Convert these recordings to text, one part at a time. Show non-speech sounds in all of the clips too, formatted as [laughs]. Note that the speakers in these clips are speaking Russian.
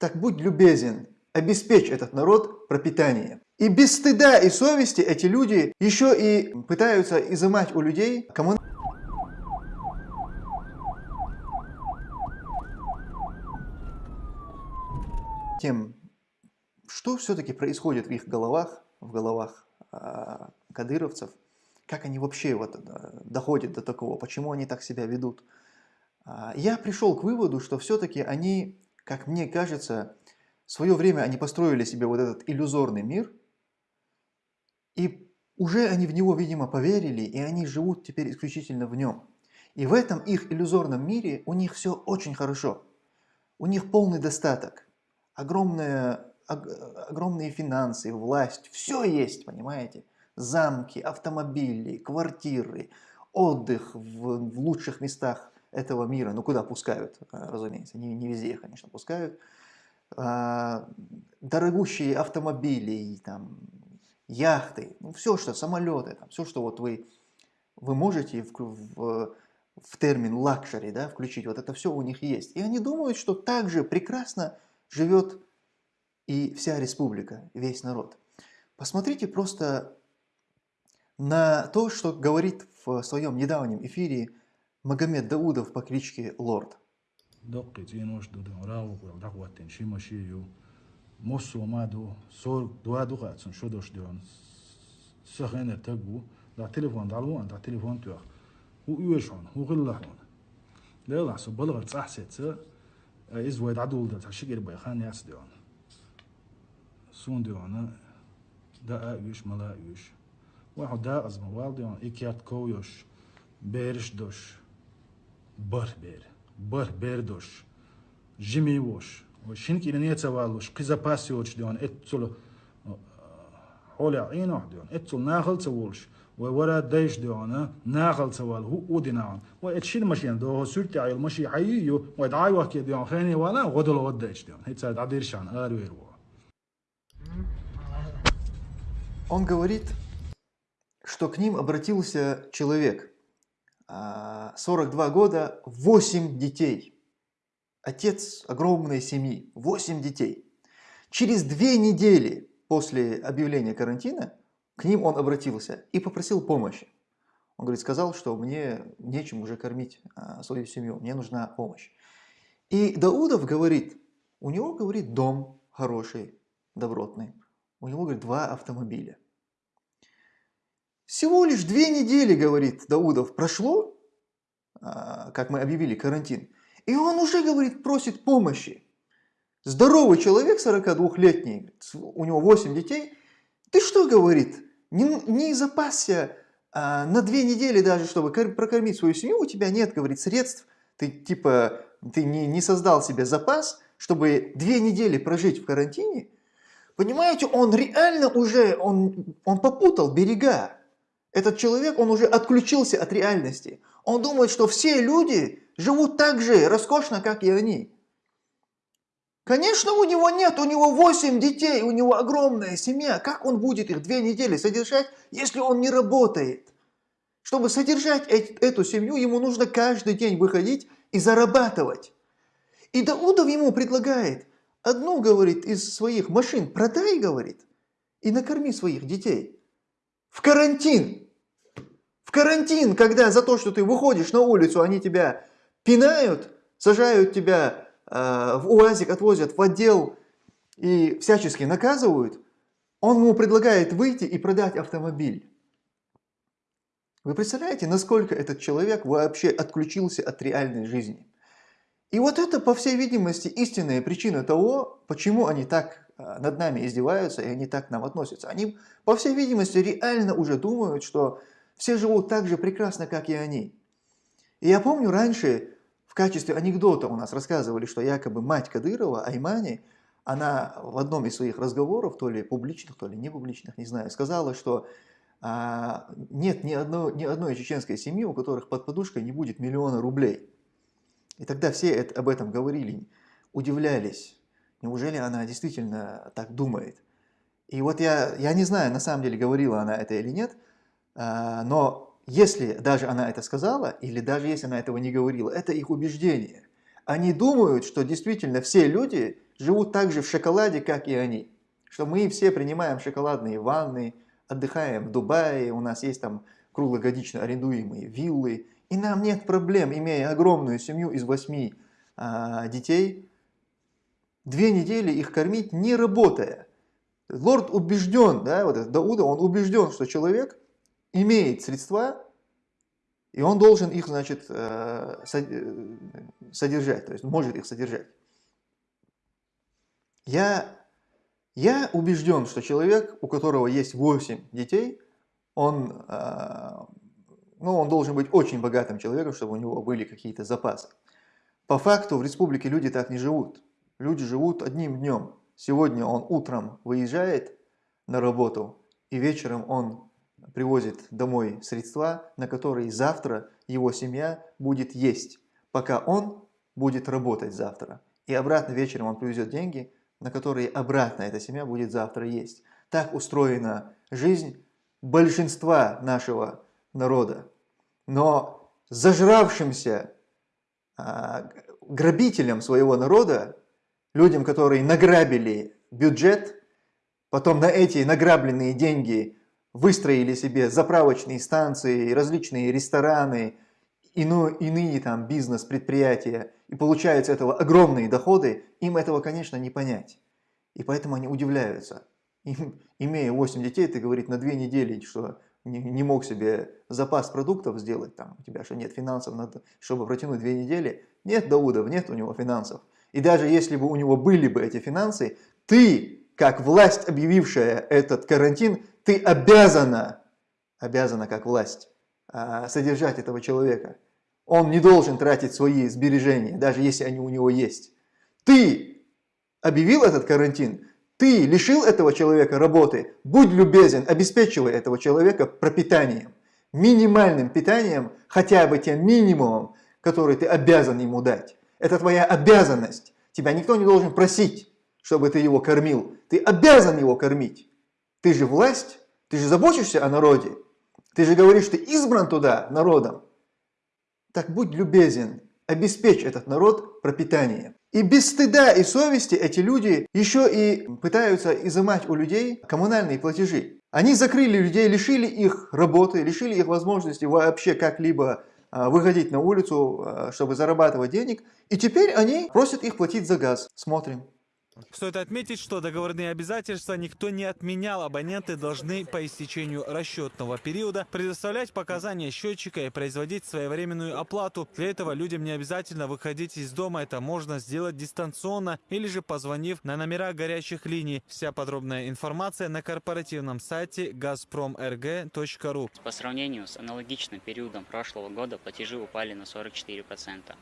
так будь любезен, обеспечь этот народ пропитанием. И без стыда и совести эти люди еще и пытаются изымать у людей кому тем, что все-таки происходит в их головах, в головах э, кадыровцев, как они вообще вот, э, доходят до такого, почему они так себя ведут. Э, я пришел к выводу, что все-таки они, как мне кажется, в свое время они построили себе вот этот иллюзорный мир, и уже они в него, видимо, поверили, и они живут теперь исключительно в нем. И в этом их иллюзорном мире у них все очень хорошо. У них полный достаток, огромная, огромные финансы, власть, все есть, понимаете? Замки, автомобили, квартиры, отдых в, в лучших местах этого мира. Ну, куда пускают, разумеется, не, не везде, конечно, пускают. А, дорогущие автомобили, там, яхты, ну, все, что, самолеты, там, все, что вот вы, вы можете в, в, в термин luxury да, включить, вот это все у них есть. И они думают, что так же прекрасно живет и вся республика, весь народ. Посмотрите просто на то, что говорит в своем недавнем эфире Магомед Даудов по кличке Лорд. mosso mado sor doado gatsun shodosh dion sahene tagu da telefon dalu da telefon tu hu ueshon hu gillahon لا لا سو بلغ تصح ست از ويد عدول ده تشكر بي خان ياس ديون سون ديون دا ايش ملا ايش واحد دا از موال ديون اكيات كويوش بيرش دوش Barber, Barberdos, Jimmy Wash, Shin ki ne tavalush, kiza pasiyoch diyon, etzul hola ino diyon, etzul nagel tavalush, ve wara dayş diyon, nagel taval, hu udinaon, ve etşin maşin, do sürti ayıl maşi hayyiyu, ve ed'ay vaki diyon, khani wala, godul od dayş diyon, hitsa adir şan, ar ver wo. Он говорит, что к ним обратился человек – 42 года, 8 детей – отец огромной семьи, 8 детей. Через две недели после объявления карантина к ним он обратился и попросил помощи. Он говорит, сказал, что мне нечем уже кормить а, свою семью, мне нужна помощь. И Даудов говорит, у него, говорит, дом хороший, добротный, у него, говорит, два автомобиля. Всего лишь две недели, говорит Даудов, прошло, а, как мы объявили карантин, и он уже, говорит, просит помощи. Здоровый человек, 42-летний, у него 8 детей. Ты что, говорит, не, не запасся а, на две недели даже, чтобы прокормить свою семью, у тебя нет, говорит, средств, ты типа, ты не, не создал себе запас, чтобы две недели прожить в карантине. Понимаете, он реально уже, он, он попутал берега. Этот человек, он уже отключился от реальности. Он думает, что все люди живут так же роскошно, как и они. Конечно, у него нет, у него 8 детей, у него огромная семья. Как он будет их две недели содержать, если он не работает? Чтобы содержать эту семью, ему нужно каждый день выходить и зарабатывать. И Даудов ему предлагает, одну, говорит, из своих машин продай, говорит, и накорми своих детей. В карантин. В карантин, когда за то, что ты выходишь на улицу, они тебя пинают, сажают тебя э, в УАЗик, отвозят в отдел и всячески наказывают, он ему предлагает выйти и продать автомобиль. Вы представляете, насколько этот человек вообще отключился от реальной жизни? И вот это, по всей видимости, истинная причина того, почему они так э, над нами издеваются и они так к нам относятся. Они, по всей видимости, реально уже думают, что все живут так же прекрасно, как и они. И я помню раньше в качестве анекдота у нас рассказывали, что якобы мать Кадырова, Аймани, она в одном из своих разговоров, то ли публичных, то ли не публичных, не знаю, сказала, что а, нет ни, одно, ни одной чеченской семьи, у которых под подушкой не будет миллиона рублей. И тогда все это, об этом говорили, удивлялись. Неужели она действительно так думает? И вот я, я не знаю, на самом деле говорила она это или нет, а, но если даже она это сказала, или даже если она этого не говорила, это их убеждение. они думают, что действительно все люди живут так же в шоколаде, как и они. Что мы все принимаем шоколадные ванны, отдыхаем в Дубае, у нас есть там круглогодично арендуемые виллы, и нам нет проблем, имея огромную семью из восьми а, детей, две недели их кормить, не работая. Лорд убежден, да, вот этот Дауда, он убежден, что человек имеет средства, и он должен их, значит, э, э, содержать, то есть может их содержать. Я, я убежден, что человек, у которого есть 8 детей, он, э, ну, он должен быть очень богатым человеком, чтобы у него были какие-то запасы. По факту в республике люди так не живут. Люди живут одним днем. Сегодня он утром выезжает на работу, и вечером он привозит домой средства, на которые завтра его семья будет есть, пока он будет работать завтра. И обратно вечером он привезет деньги, на которые обратно эта семья будет завтра есть. Так устроена жизнь большинства нашего народа. Но зажравшимся а, грабителям своего народа, людям, которые награбили бюджет, потом на эти награбленные деньги выстроили себе заправочные станции, различные рестораны, ино, иные там бизнес-предприятия, и получают с этого огромные доходы, им этого, конечно, не понять. И поэтому они удивляются. Им, имея 8 детей, ты говорит на 2 недели, что не, не мог себе запас продуктов сделать, там, у тебя что нет финансов, надо, чтобы протянуть 2 недели. Нет Даудов, нет у него финансов. И даже если бы у него были бы эти финансы, ты, как власть, объявившая этот карантин, ты обязана, обязана как власть, а, содержать этого человека. Он не должен тратить свои сбережения, даже если они у него есть. Ты объявил этот карантин, ты лишил этого человека работы, будь любезен, обеспечивай этого человека пропитанием, минимальным питанием, хотя бы тем минимумом, который ты обязан ему дать. Это твоя обязанность. Тебя никто не должен просить, чтобы ты его кормил. Ты обязан его кормить. Ты же власть, ты же заботишься о народе. Ты же говоришь, ты избран туда народом. Так будь любезен, обеспечь этот народ пропитанием. И без стыда и совести эти люди еще и пытаются изымать у людей коммунальные платежи. Они закрыли людей, лишили их работы, лишили их возможности вообще как-либо а, выходить на улицу, а, чтобы зарабатывать денег. И теперь они просят их платить за газ. Смотрим. Стоит отметить, что договорные обязательства никто не отменял. Абоненты должны по истечению расчетного периода предоставлять показания счетчика и производить своевременную оплату. Для этого людям не обязательно выходить из дома. Это можно сделать дистанционно или же позвонив на номера горячих линий. Вся подробная информация на корпоративном сайте gazpromrg.ru. По сравнению с аналогичным периодом прошлого года платежи упали на 44%.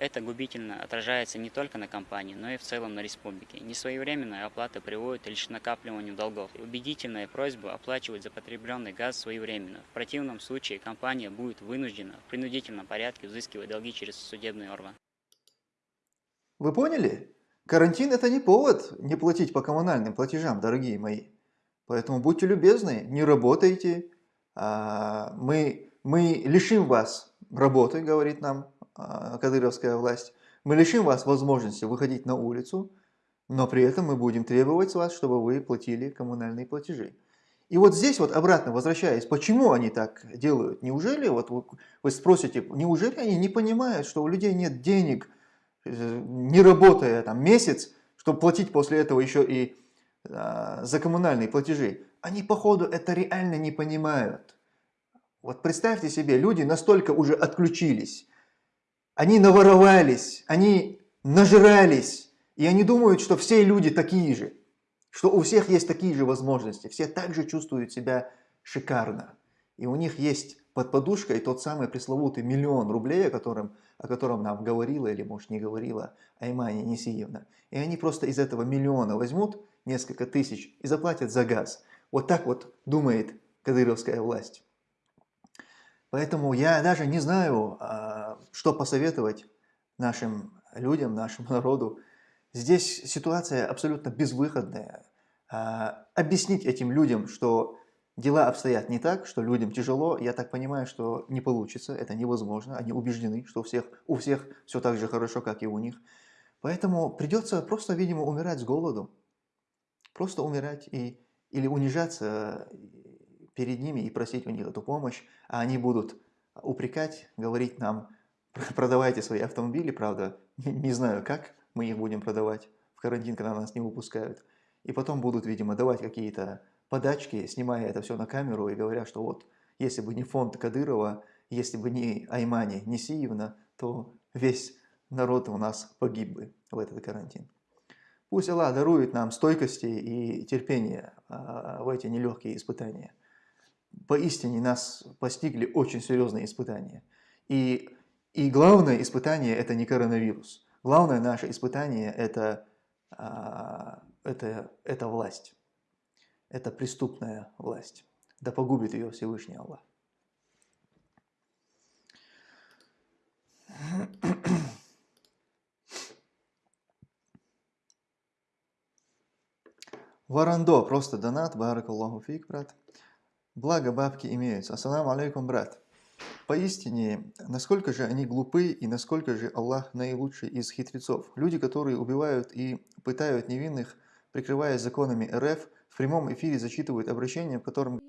Это губительно отражается не только на компании, но и в целом на республике. Несвоевременная оплата приводит лишь к накапливанию долгов. Убедительная просьба оплачивать за потребленный газ своевременно. В противном случае компания будет вынуждена в принудительном порядке взыскивать долги через судебный орган. Вы поняли? Карантин это не повод не платить по коммунальным платежам, дорогие мои. Поэтому будьте любезны, не работайте. А, мы, мы лишим вас работы, говорит нам кадыровская власть, мы лишим вас возможности выходить на улицу, но при этом мы будем требовать с вас, чтобы вы платили коммунальные платежи. И вот здесь вот обратно возвращаясь, почему они так делают? Неужели, вот вы, вы спросите, неужели они не понимают, что у людей нет денег, э, не работая там месяц, чтобы платить после этого еще и а, за коммунальные платежи? Они походу это реально не понимают. Вот представьте себе, люди настолько уже отключились, они наворовались, они нажрались, и они думают, что все люди такие же, что у всех есть такие же возможности, все также чувствуют себя шикарно. И у них есть под подушкой тот самый пресловутый миллион рублей, о котором, о котором нам говорила или, может, не говорила Аймания Несиевна. И они просто из этого миллиона возьмут несколько тысяч и заплатят за газ. Вот так вот думает кадыровская власть. Поэтому я даже не знаю, а, что посоветовать нашим людям, нашему [laughs] народу. Здесь ситуация абсолютно безвыходная. А, объяснить этим людям, что дела обстоят не так, что людям тяжело. Я так понимаю, что не получится, это невозможно. Они убеждены, что у всех, у всех все так же хорошо, как и у них. Поэтому придется просто, видимо, умирать с голоду. Просто умирать и, или унижаться перед ними и просить у них эту помощь, а они будут упрекать, говорить нам, продавайте свои автомобили, правда, не знаю как мы их будем продавать в карантин, когда нас не выпускают. И потом будут, видимо, давать какие-то подачки, снимая это все на камеру и говоря, что вот, если бы не фонд Кадырова, если бы не Аймани Несиевна, то весь народ у нас погиб бы в этот карантин. Пусть Аллах дарует нам стойкости и терпения а, в эти нелегкие испытания. Поистине нас постигли очень серьезные испытания. И, и главное испытание – это не коронавирус. Главное наше испытание – это, а, это, это власть. Это преступная власть. Да погубит ее Всевышний Аллах. Варандо, просто донат, барак Аллаху фик, брат. Благо бабки имеются. Ассаламу алейкум, брат. Поистине, насколько же они глупы и насколько же Аллах наилучший из хитрецов. Люди, которые убивают и пытают невинных, прикрываясь законами РФ, в прямом эфире зачитывают обращение, в котором